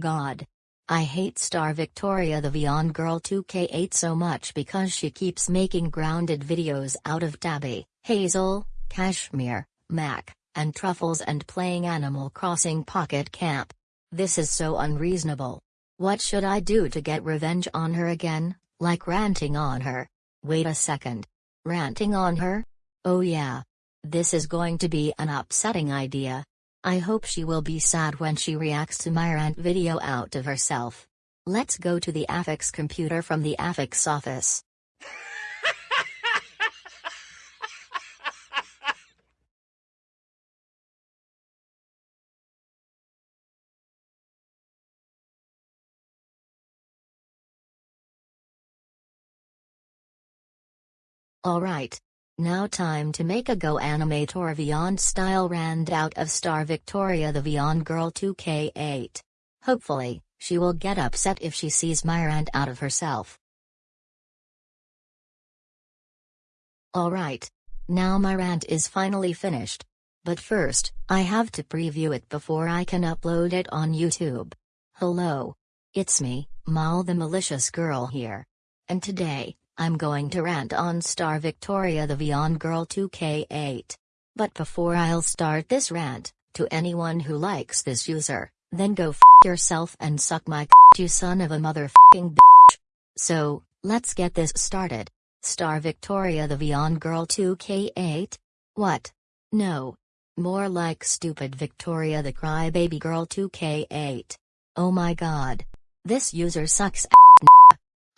God. I hate Star Victoria the Vyond Girl 2K8 so much because she keeps making grounded videos out of Tabby, Hazel, Kashmir, Mac, and Truffles and playing Animal Crossing Pocket Camp. This is so unreasonable. What should I do to get revenge on her again, like ranting on her? Wait a second. Ranting on her? Oh yeah. This is going to be an upsetting idea. I hope she will be sad when she reacts to my rant video out of herself. Let's go to the Affix computer from the Affix office. Alright. Now time to make a Go Animator Vyond style rand out of Star Victoria the Vyond Girl 2K8. Hopefully, she will get upset if she sees my rant out of herself. Alright. Now my rant is finally finished. But first, I have to preview it before I can upload it on YouTube. Hello. It's me, Mal the malicious girl here. And today, I'm going to rant on Star Victoria the Vyond Girl 2K8. But before I'll start this rant, to anyone who likes this user, then go f yourself and suck my you son of a motherfucking bitch. So, let's get this started. Star Victoria the Vyond Girl 2K8? What? No. More like stupid Victoria the Crybaby Girl 2K8. Oh my god. This user sucks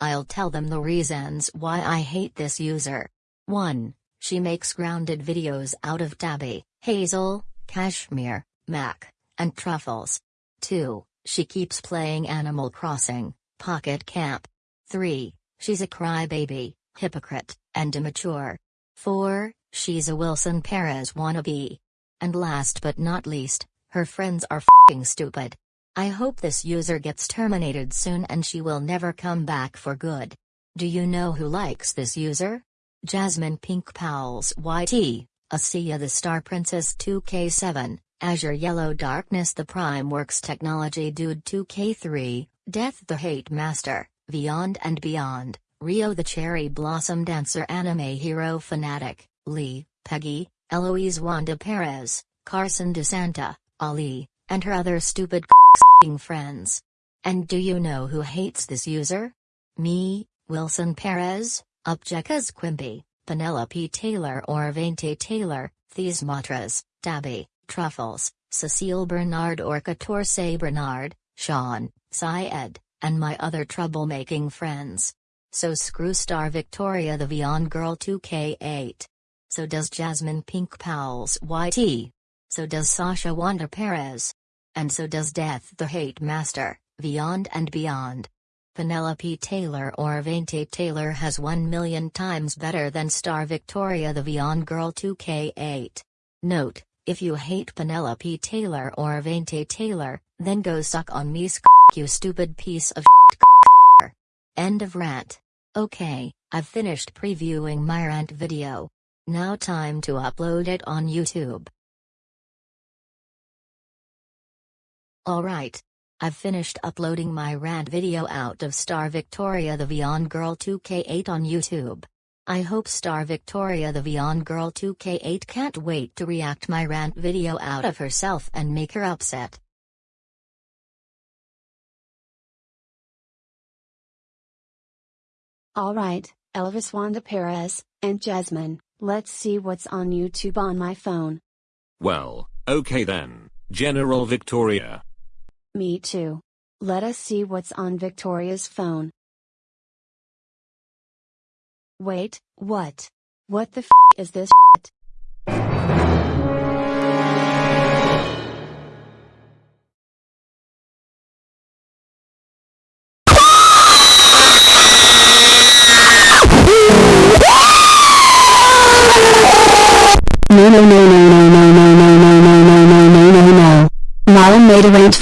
I'll tell them the reasons why I hate this user. 1. She makes grounded videos out of Tabby, Hazel, Kashmir, Mac, and Truffles. 2. She keeps playing Animal Crossing, Pocket Camp. 3. She's a crybaby, hypocrite, and immature. 4. She's a Wilson Perez wannabe. And last but not least, her friends are f***ing stupid. I hope this user gets terminated soon and she will never come back for good. Do you know who likes this user? Jasmine Pink Powell's YT, Asiya the Star Princess 2K7, Azure Yellow Darkness the Prime Works Technology Dude 2K3, Death the Hate Master, Beyond and Beyond, Rio the Cherry Blossom Dancer Anime Hero Fanatic, Lee, Peggy, Eloise Wanda Perez, Carson DeSanta, Ali, and her other stupid friends. And do you know who hates this user? Me, Wilson Perez, Upjekas Quimby, Penelope Taylor or Vainte Taylor, These Matras, Tabby, Truffles, Cecile Bernard or Catorce Bernard, Sean, Syed, and my other troublemaking friends. So screw star Victoria the Vyond Girl 2K8. So does Jasmine Pink Powell's YT. So does Sasha Wanda Perez. And so does Death the Hate Master, Beyond and Beyond. Penelope Taylor or Vainte Taylor has 1 million times better than Star Victoria the Vyond Girl 2K8. Note, if you hate Penelope Taylor or Vainte Taylor, then go suck on me you stupid piece of shit End of rant. Okay, I've finished previewing my rant video. Now time to upload it on YouTube. Alright. I've finished uploading my rant video out of Star Victoria the Vyond Girl 2K8 on YouTube. I hope Star Victoria the Vyond Girl 2K8 can't wait to react my rant video out of herself and make her upset. Alright, Elvis Wanda Perez, and Jasmine, let's see what's on YouTube on my phone. Well, okay then, General Victoria. Me too. Let us see what's on Victoria's phone. Wait, what? What the f is this shit?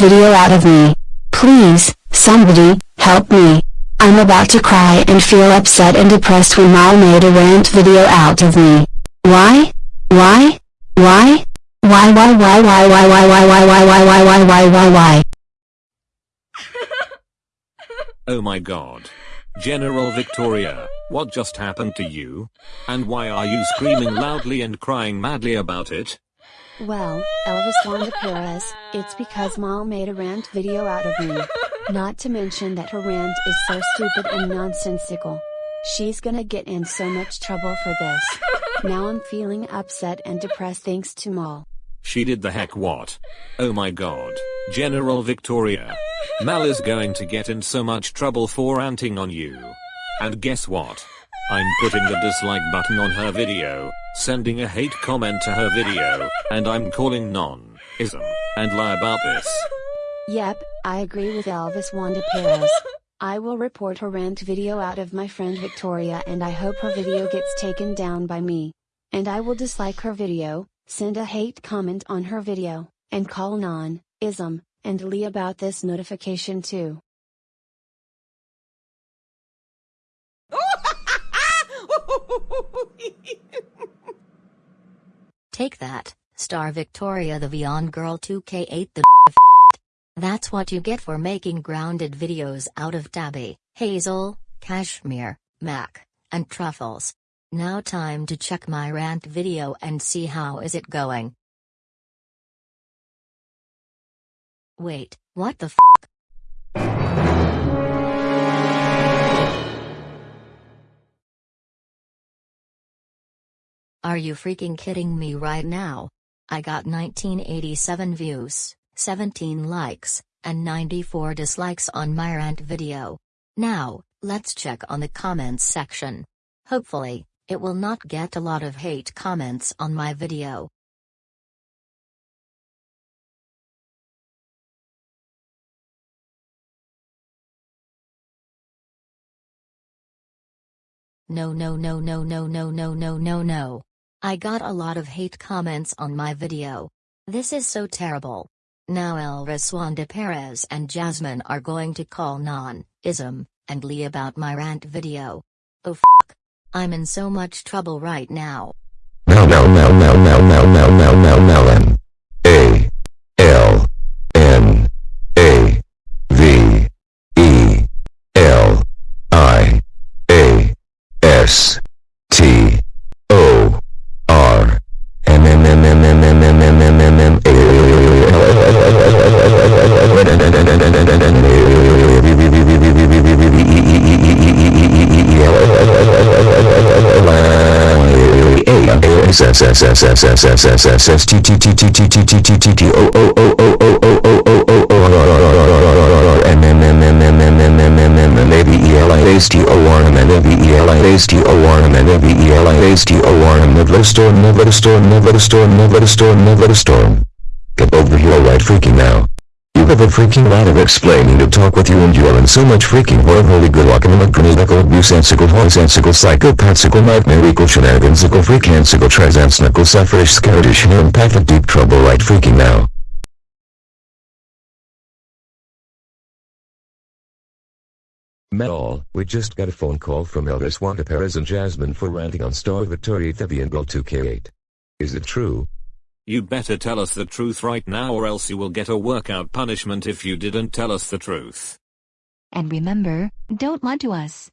Video out of me. Please, somebody, help me. I'm about to cry and feel upset and depressed when Mal made a rant video out of me. Why? Why? Why? Why why why why why why why why why why why why why why why Oh my god. General Victoria, what just happened to you? And why are you screaming loudly and crying madly about it? Well, Elvis Wanda Perez, it's because Mal made a rant video out of me. Not to mention that her rant is so stupid and nonsensical. She's gonna get in so much trouble for this. Now I'm feeling upset and depressed thanks to Mal. She did the heck what? Oh my god. General Victoria. Mal is going to get in so much trouble for ranting on you. And guess what? I'm putting the dislike button on her video, sending a hate comment to her video, and I'm calling non-ism and lie about this. Yep, I agree with Elvis Wanda Perez. I will report her rant video out of my friend Victoria and I hope her video gets taken down by me. And I will dislike her video, send a hate comment on her video, and call non, ism, and Lee about this notification too. Take that, Star Victoria the Vyond Girl 2K8 the That's what you get for making grounded videos out of Tabby, Hazel, Cashmere, Mac, and Truffles. Now time to check my rant video and see how is it going. Wait, what the f? Are you freaking kidding me right now? I got 1987 views, 17 likes, and 94 dislikes on my rant video. Now, let's check on the comments section. Hopefully, it will not get a lot of hate comments on my video. No no no no no no no no no no. I got a lot of hate comments on my video. This is so terrible. Now Elvis Wanda Perez and Jasmine are going to call Non, Ism, and Lee about my rant video. Oh fuck. I'm in so much trouble right now. Mel Mel Mel Mel Mel Mel Mel Mel Mel Mel Storm, never storm, never storm, never storm, never storm. Get over here right freaking now of a freaking lot of explaining to talk with you and you are in so much freaking world holy good luck and electronical abusensical hoisensical psychopathical nightmareical shenanigansical freakansical transansical sufferish scareddish and empathic deep trouble right freaking now. Metal, we just got a phone call from Elvis Wanda Perez and Jasmine for ranting on Star Victoria the Vyond Girl 2K8. Is it true? You better tell us the truth right now or else you will get a workout punishment if you didn't tell us the truth. And remember, don't lie to us.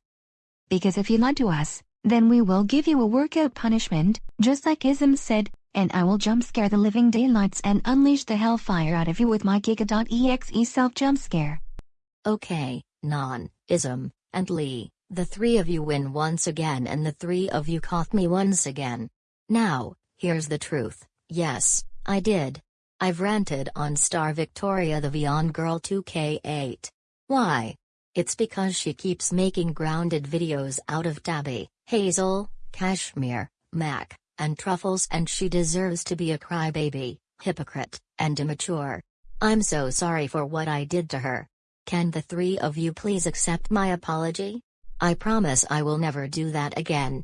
Because if you lie to us, then we will give you a workout punishment, just like Ism said, and I will jump scare the living daylights and unleash the hellfire out of you with my Giga.exe self jump scare. Okay, Non, Ism, and Lee, the three of you win once again and the three of you caught me once again. Now, here's the truth. Yes, I did. I've ranted on Star Victoria the Vyond Girl 2K8. Why? It's because she keeps making grounded videos out of Tabby, Hazel, Cashmere, Mac, and Truffles and she deserves to be a crybaby, hypocrite, and immature. I'm so sorry for what I did to her. Can the three of you please accept my apology? I promise I will never do that again.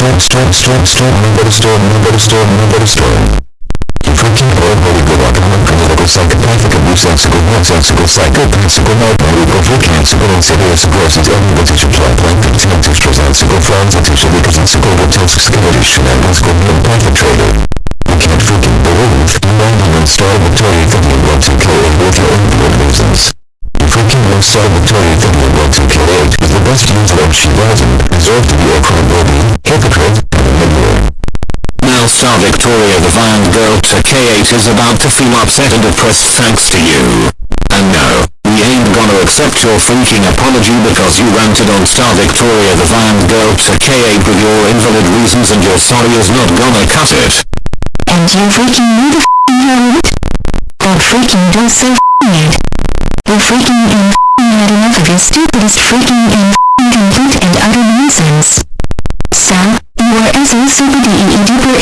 storm, storm, storm, storm, nobody storm, nobody storm, nobody storm. You freaking horrible good alcoholic political psychopathic abusical nonsensical psychopathical nightmare freakansical insidious aggressive unlimited plant planted tensical sensical fransical representational grotesque skeletal shenanigansical neuropathic traitor. You can't freaking believe you landed on Star Victoria thinking want to kill it with your own blood reasons. You freaking know Star Victoria thinking want to kill it is the best user of she doesn't deserve to be a crybaby, Star Victoria the Vyond Girl to K8 is about to feel upset and depressed thanks to you. And no, we ain't gonna accept your freaking apology because you ranted on Star Victoria the Vyond Girl to K8 with your invalid reasons and your sorry is not gonna cut it. And you freaking knew the f***ing it? That freaking does so f***ing it. You freaking and f***ing had enough of your stupidest freaking and f***ing complete and utter nonsense.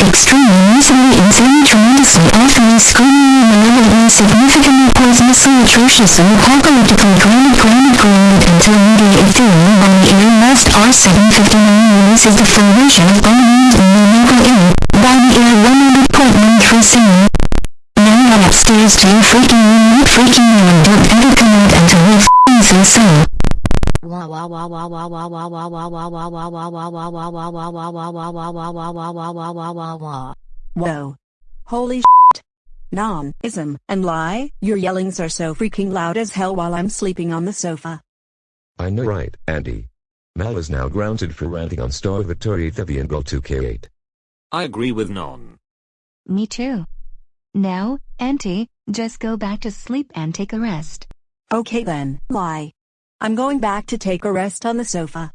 Extremely miserably insanely tremendously awfully screaming malevolently significantly poisonously atrociously apocalyptically grounded grounded grounded until media ethereal on the air last R759 releases the full version of Bombing and Numerical Air, by the air 100.13 Now run upstairs to your freaking room not freaking you and don't ever come out until we f***ing say so. Whoa. Holy shit. Non, ism, and lie, your yellings are so freaking loud as hell while I'm sleeping on the sofa. I know right, Andy. Mal is now grounded for ranting on Star Victoria the Vyond Girl 2K8. I agree with Non. Me too. Now, Auntie, just go back to sleep and take a rest. Okay then, lie. I'm going back to take a rest on the sofa.